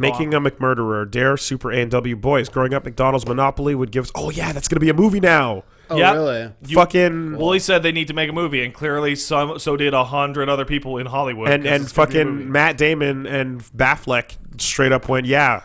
Making a McMurderer, Dare, Super A and W Boys. Growing up, McDonald's Monopoly would give us. Oh yeah, that's gonna be a movie now. Oh, Yep. really? You- fucking Wooly said they need to make a movie, and clearly some so did a hundred other people in Hollywood. and 'cause and it's gonna be a movie. fucking Matt Damon and Batfleck straight up went, yeah,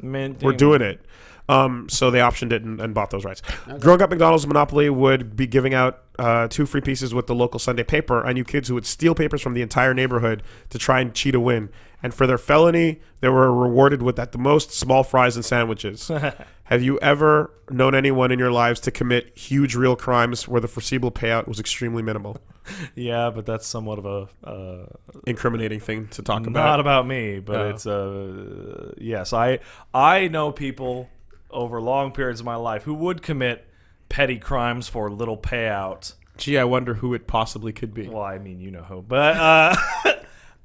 Man, we're doing it. Um, so they optioned it and, and bought those rights. Growing up, McDonald's Monopoly would be giving out uh, two free pieces with the local Sunday paper. I knew kids who would steal papers from the entire neighborhood to try and cheat a win. And for their felony, they were rewarded with at the most small fries and sandwiches. Have you ever known anyone in your lives to commit huge real crimes where the foreseeable payout was extremely minimal? Yeah, but that's somewhat of a uh, Incriminating thing to talk about. not about. me, but it's uh yes, I I know people over long periods of my life who would commit petty crimes for little payout. Gee, I wonder who it possibly could be. Well, I mean, you know who, but uh,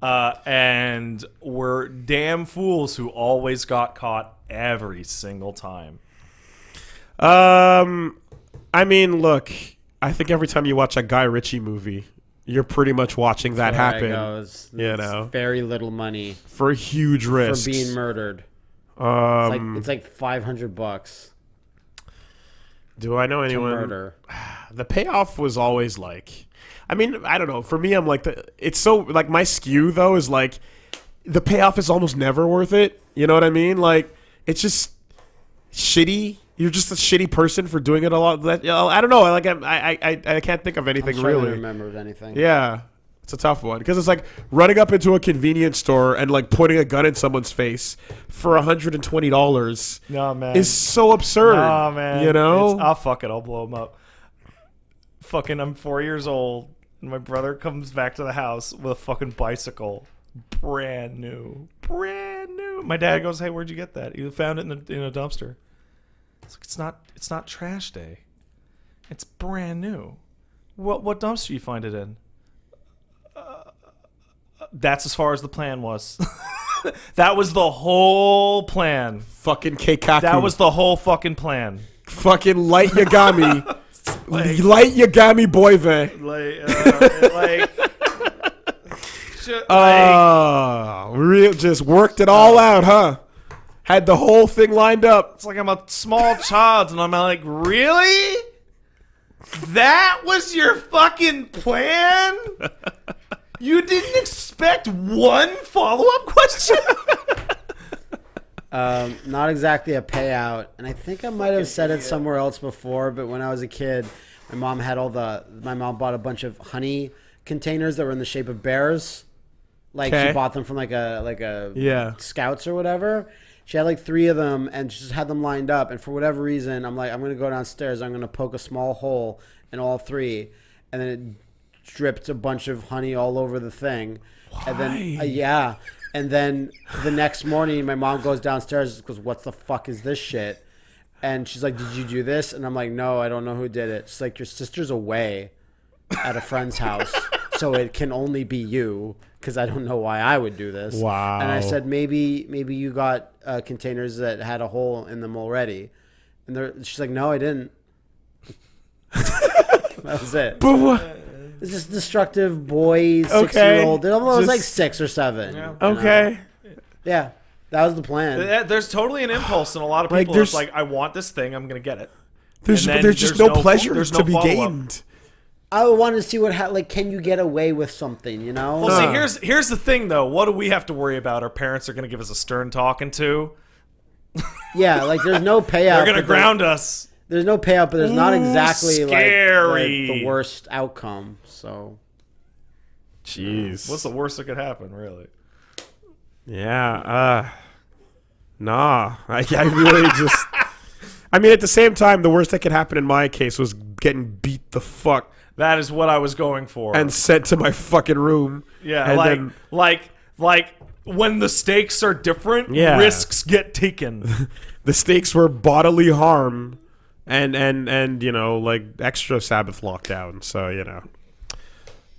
uh, and were damn fools who always got caught every single time. Um, I mean, look, I think every time you watch a Guy Ritchie movie, you're pretty much watching that happen goes. you know. very little money for a huge risks. for being murdered. It's um, like it's like five hundred bucks do I know anyone? murder. The payoff was always like, I mean, I don't know. For me, I'm like, the, it's so like my skew though is like, the payoff is almost never worth it. You know what I mean? Like, it's just shitty. You're just a shitty person for doing it a lot. That, I don't know. Like, I, I, I, I can't think of anything really. remember anything. Yeah. It's a tough one because it's like running up into a convenience store and like putting a gun in someone's face for $120 No man, is so absurd. Nah, man. You know? It's, I'll fuck it. I'll blow him up. Fucking, I'm four years old, and my brother comes back to the house with a fucking bicycle, brand new, brand new. My dad goes, "Hey, where'd you get that? You found it in a, in a dumpster." It's like it's not it's not trash day. It's brand new. What what dumpster you find it in? Uh, that's as far as the plan was. that was the whole plan. Fucking Keikaku. That was the whole fucking plan. fucking light Yagami. light Yagami Boyve. Like, uh, like, like, Oh, real just worked it all out, huh? Had the whole thing lined up. it's like I'm a small child, and I'm like, really? That was your fucking plan? You didn't expect one follow up question? Um, not exactly a payout, and I think I might have said it somewhere else before. But when I was a kid, my mom had all the. My mom bought a bunch of honey containers that were in the shape of bears. Like Okay. she bought them from like a like a Yeah. Scouts or whatever. She had like three of them, and she just had them lined up. And for whatever reason, I'm like, I'm gonna go downstairs. I'm gonna poke a small hole in all three, and then it dripped a bunch of honey all over the thing. And then uh, yeah, and then the next morning, my mom goes downstairs and goes, "What the fuck is this shit?" And she's like, "Did you do this?" And I'm like, "No, I don't know who did it." She's like, "Your sister's away at a friend's house, so it can only be you." Because I don't know why I would do this. Wow. And I said, maybe maybe you got uh, containers that had a hole in them already. And they're, she's like, no, I didn't. that was it. But what? It's just destructive boy, six Okay. year old. It was Just- like six or seven. Yeah. you know? Okay. Yeah, that was the plan. Eh, there's totally an impulse in a lot of Like, people. It's there's- like, I want this thing, I'm going to get it. There's, And then there's just no, no- pleasure there's to be gained. I want to see what ha- like can you get away with something, you know? Well, Huh. see, here's here's the thing, though. What do we have to worry about? Our parents are going to give us a stern talking to. yeah, like there's no payout. They're going to but there- ground us. There's no payout, but there's not Ooh, exactly like scary. the, the worst outcome. So Jeez. What's the worst that could happen, really? Yeah. Uh, nah. I, I really just. I mean, at the same time, the worst that could happen in my case was getting beat the fuck That is what I was going for. and sent to my fucking room. yeah, and like then- like like when the stakes are different, Yeah. risks get taken. the stakes were bodily harm and and and you know like extra sabbath lockdown so you know